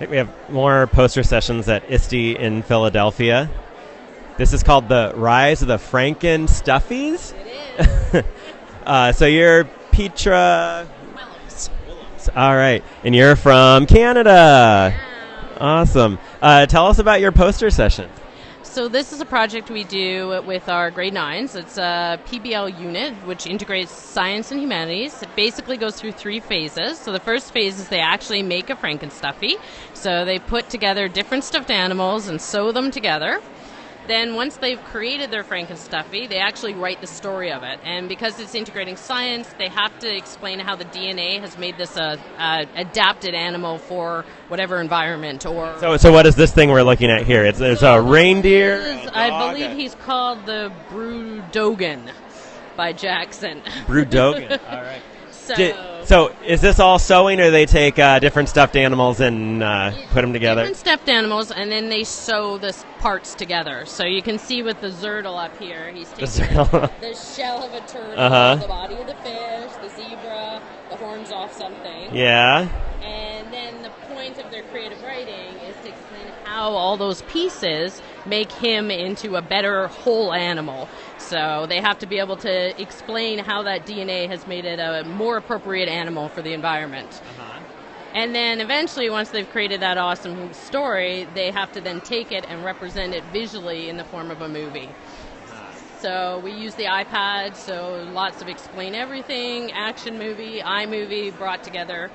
think we have more poster sessions at ISTE in Philadelphia. This is called the Rise of the Franken Stuffies. It is. Uh, so you're Petra. Williams. All right, and you're from Canada. Yeah. Awesome. Uh, tell us about your poster session. So this is a project we do with our grade nines. It's a PBL unit which integrates science and humanities. It basically goes through three phases. So the first phase is they actually make a Frankenstuffy. So they put together different stuffed animals and sew them together. Then once they've created their Frankenstuffy, they actually write the story of it. And because it's integrating science, they have to explain how the DNA has made this a, a adapted animal for whatever environment or So, so what is this thing we're looking at here? It's there's a reindeer. Is- a I believe he's called the Brewdogan by Jackson. Brewdogan. All right. So, Di- so is this all sewing, or they take uh, different stuffed animals and uh, put them together? different stuffed animals, and then they sew the parts together. So you can see with the Zertle up here, he's taking zertle. the shell of a turtle, Uh-huh. the body of the fish, the zebra, the horns off something. Yeah. And then the point of their creative writing is to explain how all those pieces make him into a better whole animal. So they have to be able to explain how that DNA has made it a more appropriate animal for the environment. Uh-huh. And then eventually, once they've created that awesome story, they have to then take it and represent it visually in the form of a movie. Uh-huh. So we use the iPad, so lots of explain everything, action movie, iMovie brought together.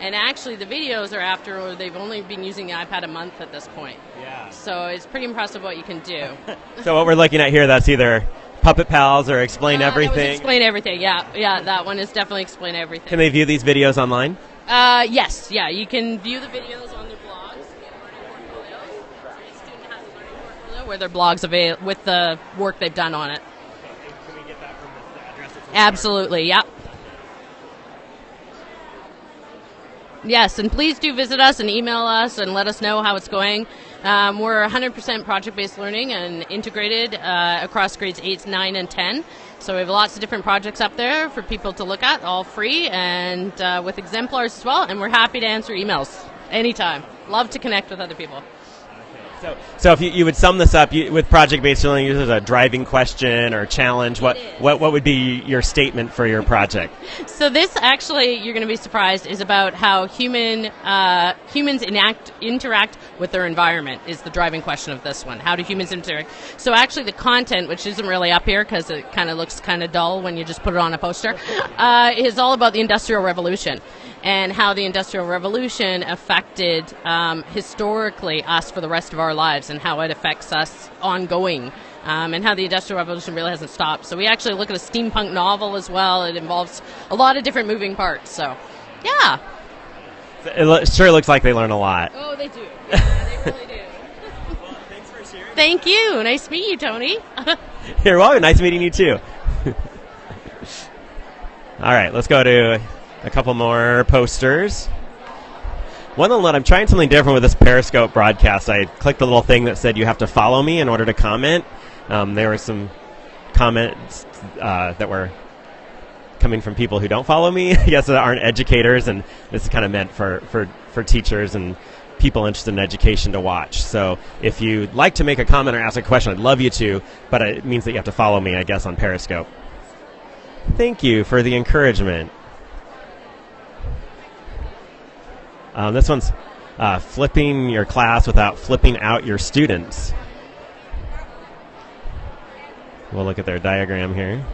And actually, the videos are after they've only been using the iPad a month at this point. Yeah. So it's pretty impressive what you can do. So what we're looking at here, that's either Puppet Pals or Explain Uh, Everything. explain everything. Yeah, yeah. That one is definitely explain everything. Can they view these videos online? Uh, yes, yeah. You can view the videos on their blogs. We have learning portfolios. So each student has a learning portfolio where their blogs avail with the work they've done on it. Can we get that from this address? Absolutely, yep. Yes, and please do visit us and email us and let us know how it's going. Um, we're 100% project based learning and integrated uh, across grades 8, 9, and 10. So we have lots of different projects up there for people to look at, all free and uh, with exemplars as well. And we're happy to answer emails anytime. Love to connect with other people. So, so if you, you would sum this up you, with project-based learning, this is a driving question or challenge. What, what what would be your statement for your project? So this actually, you're going to be surprised, is about how human uh, humans enact, interact with their environment. Is the driving question of this one? How do humans interact? So actually, the content, which isn't really up here because it kind of looks kind of dull when you just put it on a poster, uh, is all about the Industrial Revolution and how the Industrial Revolution affected um, historically us for the rest of our lives and how it affects us ongoing. Um, and how the Industrial Revolution really hasn't stopped. So we actually look at a steampunk novel as well. It involves a lot of different moving parts. So, yeah. It lo- sure looks like they learn a lot. Oh, they do. Yeah, they really do. Thank you. Nice to meet you, Tony. You're welcome. Nice meeting you too. All right, let's go to a couple more posters. One of them, I'm trying something different with this Periscope broadcast. I clicked the little thing that said you have to follow me in order to comment. Um, there were some comments uh, that were coming from people who don't follow me, I guess that aren't educators, and this is kind of meant for, for, for teachers and people interested in education to watch. So if you'd like to make a comment or ask a question, I'd love you to, but it means that you have to follow me, I guess, on Periscope. Thank you for the encouragement. Um, this one's uh, flipping your class without flipping out your students. We'll look at their diagram here.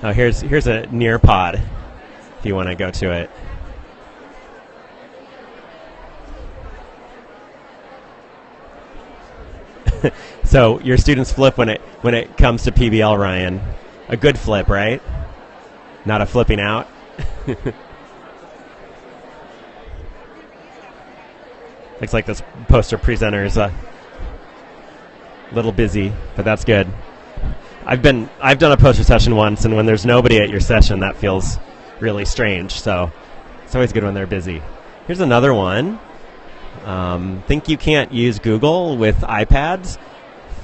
Oh, here's here's a Nearpod. If you want to go to it. so your students flip when it when it comes to PBL, Ryan. A good flip, right? Not a flipping out. Looks like this poster presenter is a uh, little busy, but that's good. I've been I've done a poster session once, and when there's nobody at your session, that feels really strange. So it's always good when they're busy. Here's another one. Um, think you can't use Google with iPads?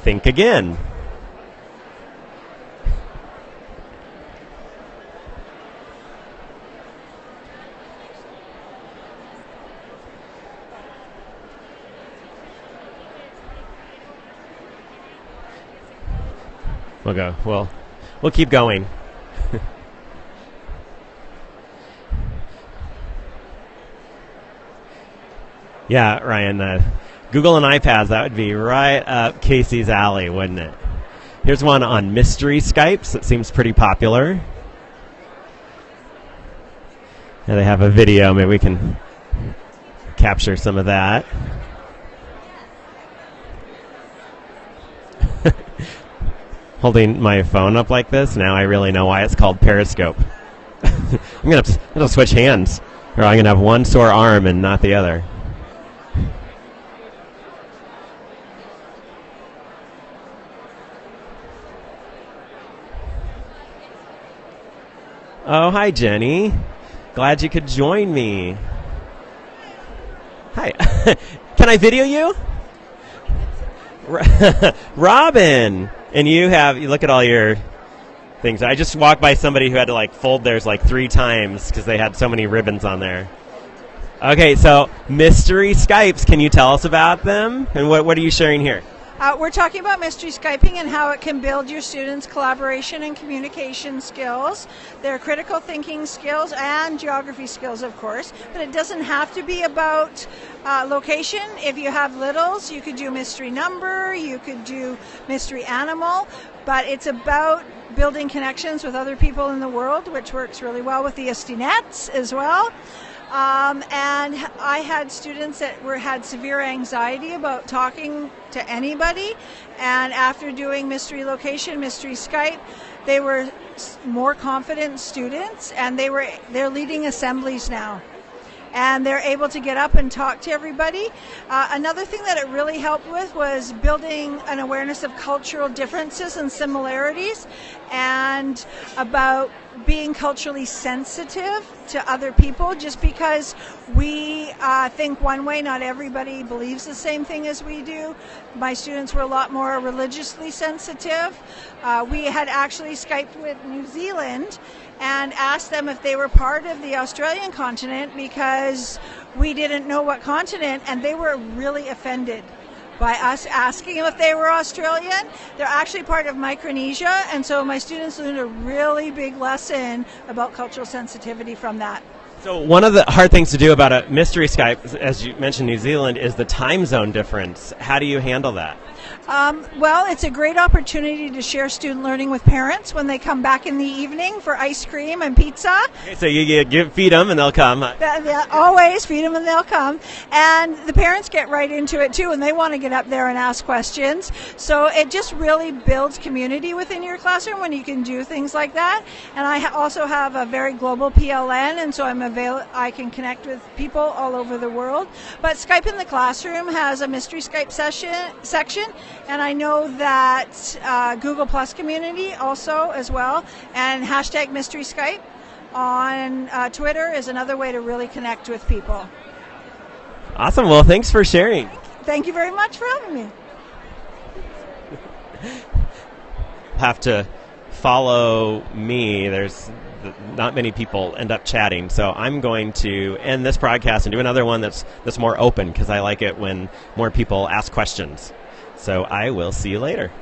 Think again. We'll go. Well, we'll keep going. Yeah, Ryan. Uh, Google and iPads, that would be right up Casey's alley, wouldn't it? Here's one on mystery Skypes that seems pretty popular. Yeah, they have a video. Maybe we can capture some of that. Holding my phone up like this, now I really know why it's called Periscope. I'm I'm gonna switch hands, or I'm gonna have one sore arm and not the other. Oh, hi, Jenny. Glad you could join me. Hi. Can I video you? Robin! And you have, you look at all your things. I just walked by somebody who had to like fold theirs like three times because they had so many ribbons on there. Okay, so mystery Skypes, can you tell us about them? And what, what are you sharing here? Uh, we're talking about mystery Skyping and how it can build your students' collaboration and communication skills, their critical thinking skills, and geography skills, of course. But it doesn't have to be about uh, location. If you have littles, you could do mystery number, you could do mystery animal, but it's about building connections with other people in the world, which works really well with the ISTE NETS as well. Um, and I had students that were had severe anxiety about talking to anybody, and after doing mystery location, mystery Skype, they were more confident students, and they were they're leading assemblies now and they're able to get up and talk to everybody. Uh, another thing that it really helped with was building an awareness of cultural differences and similarities and about being culturally sensitive to other people just because we uh, think one way not everybody believes the same thing as we do my students were a lot more religiously sensitive uh, we had actually skyped with new zealand and asked them if they were part of the australian continent because we didn't know what continent and they were really offended by us asking them if they were Australian. They're actually part of Micronesia, and so my students learned a really big lesson about cultural sensitivity from that. So one of the hard things to do about a mystery Skype, as you mentioned, New Zealand, is the time zone difference. How do you handle that? Um, well, it's a great opportunity to share student learning with parents when they come back in the evening for ice cream and pizza. Okay, so you, you give, feed them and they'll come. Always feed them and they'll come. And the parents get right into it too, and they want to get up there and ask questions. So it just really builds community within your classroom when you can do things like that. And I also have a very global PLN, and so I'm avail- I can connect with people all over the world. But Skype in the Classroom has a mystery Skype session section and I know that uh, Google Plus community also as well, and hashtag Mystery Skype on uh, Twitter is another way to really connect with people. Awesome. Well, thanks for sharing. Thank you very much for having me. Have to follow me. There's not many people end up chatting, so I'm going to end this broadcast and do another one that's that's more open because I like it when more people ask questions. So I will see you later.